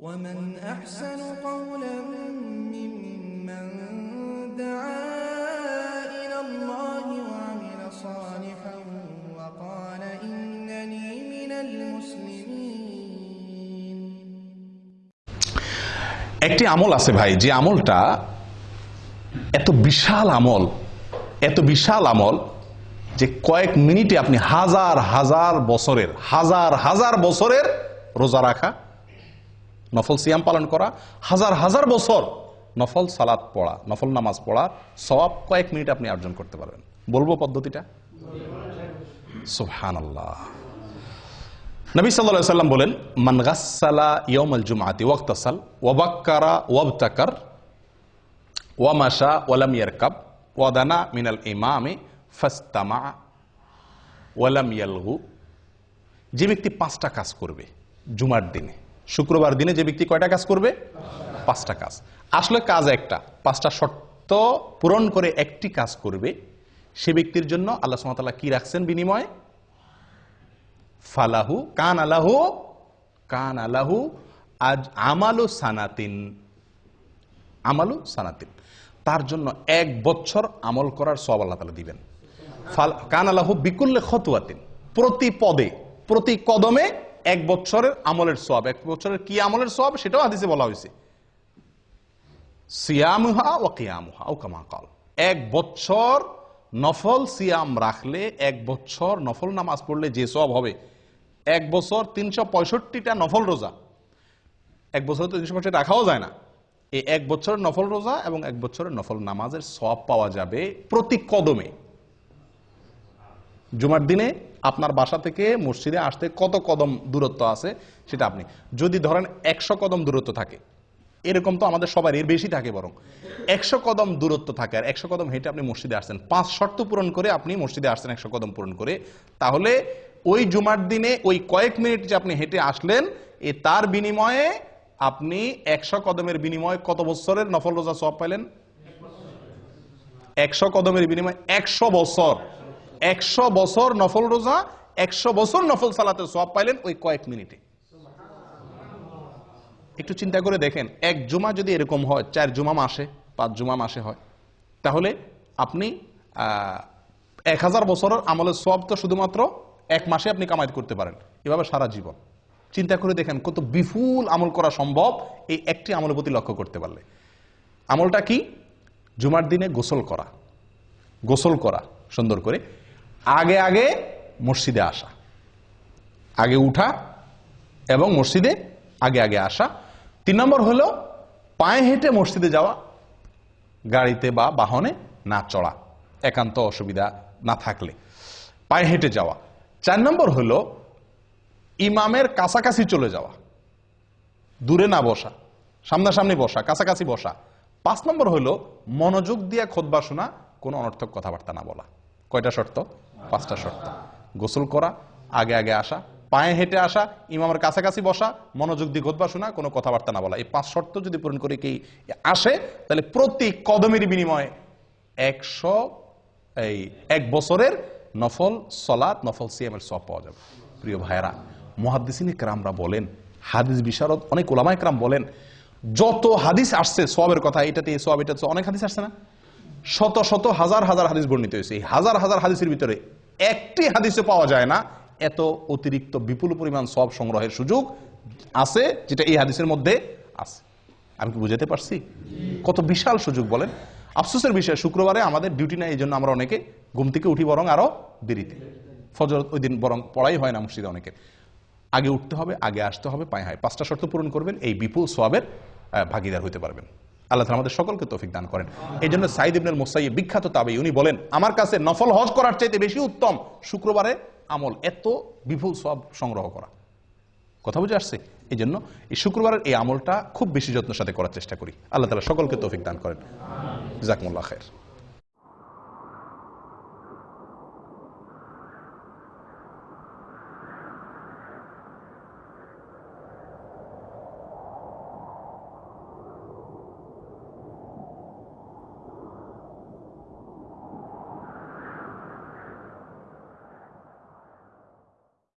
ومن أحسن قولا ممن دعا إلى الله وعمل صالحا وقال إنني من المسلمين একটি আমল আছে ভাই যে আমলটা এত বিশাল আমল এত বিশাল আমল যে কয়েক মিনিটে আপনি হাজার হাজার বছরের হাজার হাজার বছরের রোজা রাখা নফল সিয়াম পালন করা, হাজার হাজার বছর নফল সালাত পড়া, নফল নামাজ পড়া সব কয়েক মিনিট আপনি অর্জন করতে পারবেন। বলব পদ্ধতিটা? সুহান আল্লাহ নবী সাল্লাহ সাল্লাম বলেন, মান গাসালা ইয়মাল জুমাতি ওয়াক্তাসাল ওয়াবাক্কারা ওয়াবতাকার ওয়ামাশা ওয়ালাম ইয়ারকাব ওয়াদানা মিনাল ইমামে ফাস্তামা ওয়ালাম ইয়ালহু যে ব্যক্তি পাঁচটা কাজ করবে জুমার দিনে শুক্রবার দিনে যে ব্যক্তি কয়টা কাজ করবে? পাঁচটা কাজ। আসলে কাজ একটা। পাঁচটা শর্ত পূরণ করে একটি কাজ করবে, সে ব্যক্তির জন্য আল্লাহ সুমতাল্লাহ কি রাখছেন বিনিময়ে? ফালাহু কান আলাহু কান আলাহু আজ আমালু সানাতিন। আমালু সানাতিন। তার জন্য এক বছর আমল করার সব আল্লাহ তালা দিবেন। কান আলাহু বিকুল্লে খতুয়াতিন প্রতি পদে, প্রতি কদমে এক বছরের আমলের সব এক বছরের কি আমলের সব সেটাও হাদিসে বলা হয়েছে। সিয়ামুহা ও কিয়ামুহা, ও কামা কল। এক বছর নফল সিয়াম রাখলে, এক বছর নফল নামাজ পড়লে যে সব হবে, এক বছর তিনশো পঁয়ষট্টিটা নফল রোজা। এক বছর তো তিনশো পঁয়ষট্টি রাখাও যায় না। এই এক বছরের নফল রোজা এবং এক বছরের নফল নামাজের সব পাওয়া যাবে প্রতি কদমে। জুমার দিনে আপনার বাসা থেকে মসজিদে আসতে কত কদম দূরত্ব আছে সেটা আপনি, যদি ধরেন একশো কদম দূরত্ব থাকে, এরকম তো আমাদের সবার এর বেশি থাকে বরং। একশো কদম দূরত্ব থাকে, আর একশো কদম হেঁটে আপনি মসজিদে আসছেন। পাঁচ শর্ত পূরণ করে আপনি মসজিদে আসছেন একশো কদম পূরণ করে। তাহলে ওই জুমার দিনে ওই কয়েক মিনিট যে আপনি হেঁটে আসলেন, এ তার বিনিময়ে আপনি একশো কদমের বিনিময়ে কত বছরের নফল রোজা সব পাইলেন? একশো কদমের বিনিময়ে একশো বছর। একশো বছর নফল রোজা, একশো বছর নফল সালাতে সব পাইলেন ওই কয়েক মিনিটে। একটু চিন্তা করে দেখেন, এক জুমা যদি এরকম হয়, চার জুমা মাসে, পাঁচ জুমা মাসে হয়, তাহলে আপনি এক হাজার বছরের আমলের সব তো শুধুমাত্র এক মাসে আপনি কামাই করতে পারেন, এভাবে সারা জীবন। চিন্তা করে দেখেন, কত বিপুল আমল করা সম্ভব এই একটি আমলের প্রতি লক্ষ্য করতে পারলে। আমলটা কি? জুমার দিনে গোসল করা। গোসল করা, সুন্দর করে। আগে আগে মসজিদে আসা, আগে উঠা এবং মসজিদে আগে আগে আসা। তিন নম্বর হলো পায়ে হেঁটে মসজিদে যাওয়া, গাড়িতে বা বাহনে না চড়া, একান্ত অসুবিধা না থাকলে। পায়ে হেঁটে যাওয়া। চার নম্বর হলো ইমামের কাছাকাছি চলে যাওয়া, দূরে না বসা, সামনাসামনি বসা, কাছাকাছি বসা। পাঁচ নম্বর হলো মনোযোগ দিয়ে খোদবা শোনা, কোনো অনর্থক কথাবার্তা না বলা। কয়টা শর্ত? পাঁচটা শর্ত। গোসল করা, আগে আগে আসা, পায়ে হেঁটে আসা, ইমামের কাছাকাছি বসা, মনোযোগ দিয়ে খোদবা শোনা, কোনো কথাবার্তা না বলা। এই পাঁচ শর্ত যদি পূরণ করে কি আসে, তাহলে প্রতি কদমের বিনিময়ে একশো, এই এক বছরের নফল সলাৎ, নফল সিএমের সব পাওয়া যাবে। প্রিয় ভাইয়েরা মহাদিসিনী ক্রামরা বলেন, হাদিস বিশারদ, অনেক ওলামায় ক্রাম বলেন, যত হাদিস আসছে সবের কথা, এটাতে সব এটাতে অনেক হাদিস আসছে না? শত শত হাজার হাজার হাদিস বর্ণিত হয়েছে। এই হাজার হাজার হাদিসের ভিতরে একটি হাদিসে পাওয়া যায় না এত অতিরিক্ত বিপুল পরিমাণ সব সংগ্রহের সুযোগ আছে যেটা এই হাদিসের মধ্যে আছে। আমি কি বুঝাতে পারছি? কত বিশাল সুযোগ বলেন। আফসোসের বিষয় শুক্রবারে আমাদের ডিউটি নাই এই জন্য আমরা অনেকে ঘুম থেকে উঠি বরং আরও দেরিতে। ফজর ওই দিন বরং পড়াই হয় না মসজিদে অনেকে। আগে উঠতে হবে আগে আসতে হবে পায়ে হয় পাঁচটা শর্ত পূরণ করবেন এই বিপুল সোয়াবের আহ, ভাগিদার হতে পারবেন। আল্লাহ আমাদের সকলকে তৌফিক দান করেন। এই জন্য সাইদ ইবনুল মোসাই বিখ্যাত তাবে উনি বলেন, আমার কাছে নফল হজ করার চাইতে বেশি উত্তম শুক্রবারে আমল। এত বিপুল সব সংগ্রহ করা। কথা বুঝে আসছে? এই জন্য এই শুক্রবারের এই আমলটা খুব বেশি যত্নের সাথে করার চেষ্টা করি। আল্লাহ তালা সকলকে তৌফিক দান করেন। জাকমুল্লাহ খের